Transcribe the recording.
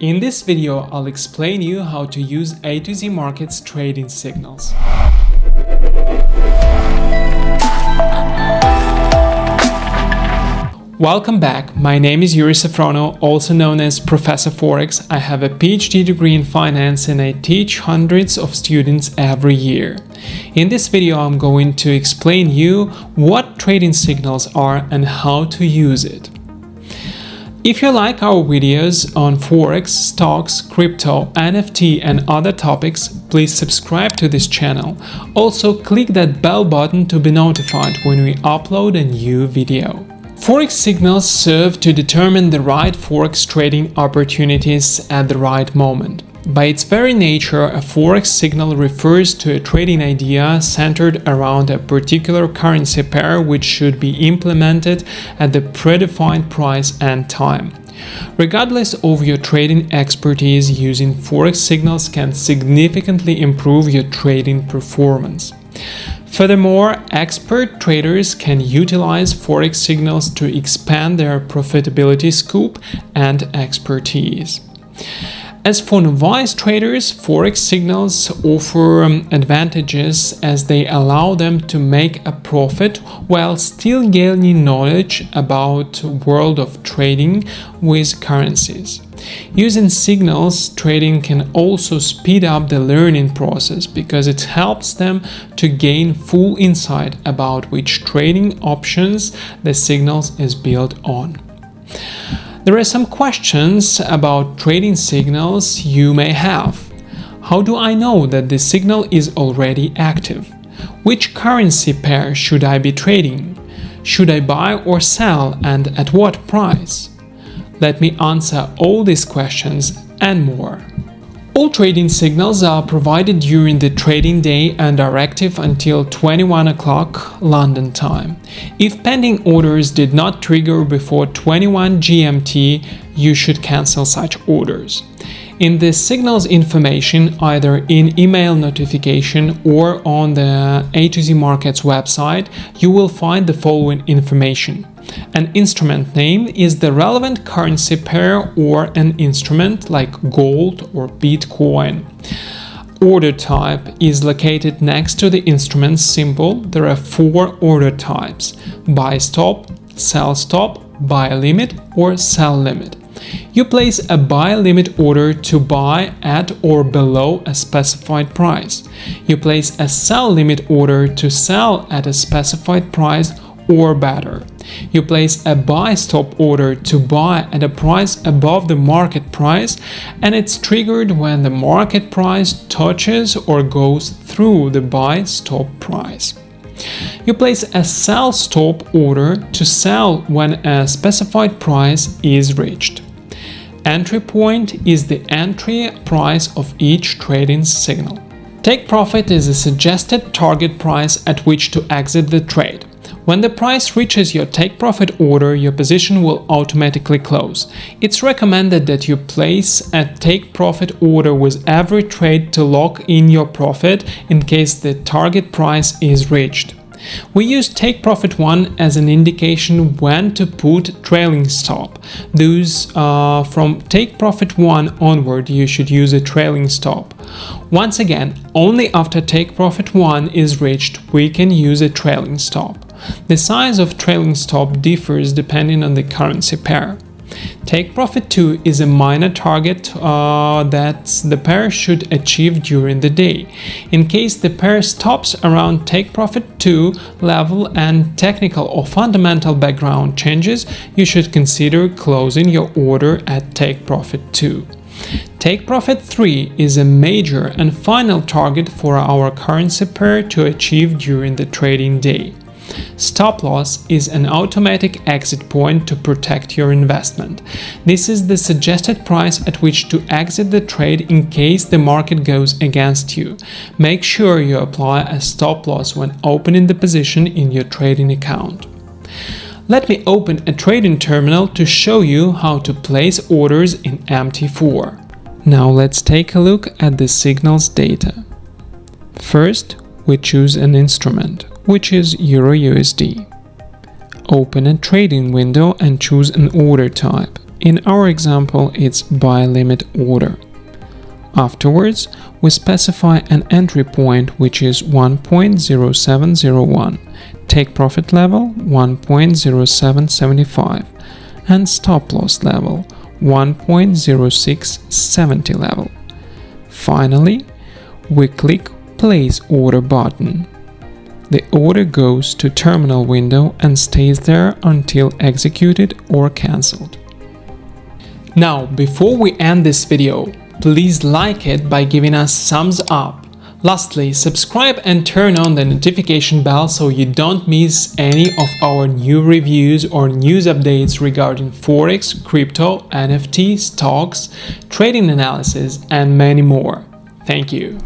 In this video, I'll explain you how to use A to Z Markets trading signals. Welcome back, my name is Yuri Safronau, also known as Professor Forex. I have a PhD degree in finance and I teach hundreds of students every year. In this video I'm going to explain you what trading signals are and how to use it. If you like our videos on Forex, stocks, crypto, NFT and other topics, please subscribe to this channel. Also click that bell button to be notified when we upload a new video. Forex signals serve to determine the right Forex trading opportunities at the right moment. By its very nature, a Forex signal refers to a trading idea centered around a particular currency pair which should be implemented at the predefined price and time. Regardless of your trading expertise, using Forex signals can significantly improve your trading performance. Furthermore, expert traders can utilize Forex signals to expand their profitability scope and expertise. As for novice traders, Forex signals offer um, advantages as they allow them to make a profit while still gaining knowledge about world of trading with currencies. Using signals trading can also speed up the learning process because it helps them to gain full insight about which trading options the signals is built on. There are some questions about trading signals you may have. How do I know that the signal is already active? Which currency pair should I be trading? Should I buy or sell and at what price? Let me answer all these questions and more. All trading signals are provided during the trading day and are active until 21 o'clock London time. If pending orders did not trigger before 21 GMT, you should cancel such orders. In the signals information, either in email notification or on the A to Z Markets website, you will find the following information. An instrument name is the relevant currency pair or an instrument like gold or Bitcoin. Order type is located next to the instrument symbol. There are four order types buy stop, sell stop, buy limit or sell limit. You place a buy limit order to buy at or below a specified price. You place a sell limit order to sell at a specified price or better. You place a buy stop order to buy at a price above the market price and it's triggered when the market price touches or goes through the buy stop price. You place a sell stop order to sell when a specified price is reached. Entry point is the entry price of each trading signal. Take profit is a suggested target price at which to exit the trade. When the price reaches your take profit order, your position will automatically close. It's recommended that you place a take profit order with every trade to lock in your profit in case the target price is reached. We use take profit 1 as an indication when to put trailing stop. Those uh, from take profit 1 onward you should use a trailing stop. Once again, only after take profit 1 is reached we can use a trailing stop. The size of trailing stop differs depending on the currency pair. Take profit 2 is a minor target uh, that the pair should achieve during the day. In case the pair stops around take profit 2 level and technical or fundamental background changes, you should consider closing your order at take profit 2. Take profit 3 is a major and final target for our currency pair to achieve during the trading day. Stop loss is an automatic exit point to protect your investment. This is the suggested price at which to exit the trade in case the market goes against you. Make sure you apply a stop loss when opening the position in your trading account. Let me open a trading terminal to show you how to place orders in MT4. Now let's take a look at the signals data. First, we choose an instrument which is EURUSD. Open a trading window and choose an order type. In our example, it's buy limit order. Afterwards, we specify an entry point which is 1.0701, take profit level 1.0775 and stop loss level 1.0670 level. Finally, we click Place Order button. The order goes to terminal window and stays there until executed or cancelled. Now, before we end this video, please like it by giving us thumbs up. Lastly, subscribe and turn on the notification bell so you don't miss any of our new reviews or news updates regarding Forex, crypto, NFT, stocks, trading analysis, and many more. Thank you.